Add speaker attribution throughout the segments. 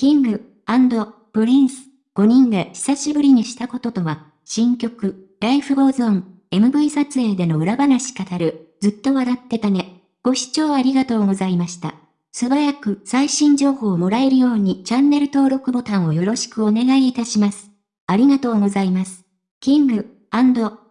Speaker 1: キングプリンス5人で久しぶりにしたこととは、新曲、 Life goes on、MV 撮影での裏話語る、ずっと笑ってたね。ご視聴ありがとうございました。素早く最新情報をもらえるようにチャンネル登録ボタンをよろしくお願いいたします。ありがとうございます。キング、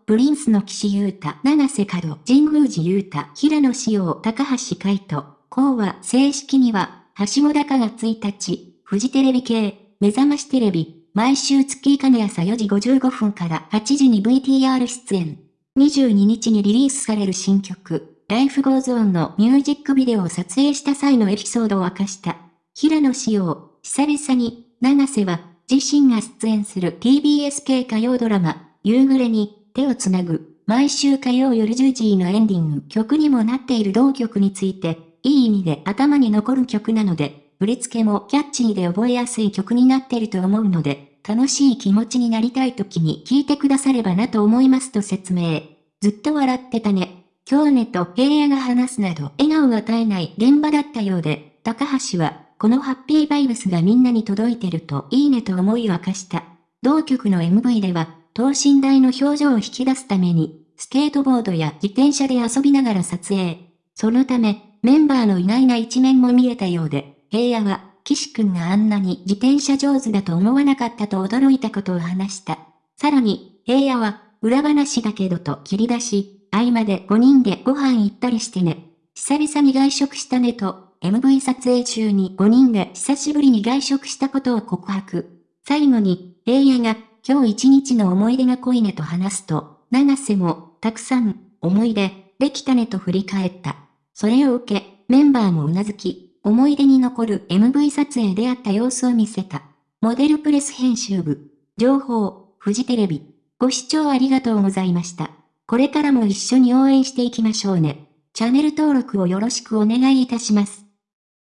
Speaker 1: プリンスの岸優太、永瀬廉、神宮寺勇太、平野紫耀、高橋海人、高は正式には、はしご高が1日、フジテレビ系、目覚ましテレビ、毎週月金朝4時55分から8時に VTR 出演。22日にリリースされる新曲、 Life goes on のミュージックビデオを撮影した際のエピソードを明かした。平野紫耀、久々に、永瀬は、自身が出演する TBS 系火曜ドラマ、夕暮れに、手をつなぐ、毎週火曜夜10時のエンディング曲にもなっている同曲について、いい意味で頭に残る曲なので、振り付けもキャッチーで覚えやすい曲になってると思うので、楽しい気持ちになりたい時に聴いてくださればなと思いますと説明。ずっと笑ってたね。今日ねと平野が話すなど笑顔が絶えない現場だったようで、高橋は、このハッピーバイブスがみんなに届いてるといいねと思いを明かした。同曲の MV では、等身大の表情を引き出すために、スケートボードや自転車で遊びながら撮影。そのため、メンバーの意外な一面も見えたようで、平野は、岸くんがあんなに自転車上手だと思わなかったと驚いたことを話した。さらに、平野は、裏話だけどと切り出し、合間で5人でご飯行ったりしてね。久々に外食したねと、MV 撮影中に5人で久しぶりに外食したことを告白。最後に、平野が、今日一日の思い出が濃いねと話すと、長瀬も、たくさん、思い出、できたねと振り返った。それを受け、メンバーもうなずき、思い出に残る MV 撮影であった様子を見せた。モデルプレス編集部。情報、フジテレビ。ご視聴ありがとうございました。これからも一緒に応援していきましょうね。チャンネル登録をよろしくお願いいたします。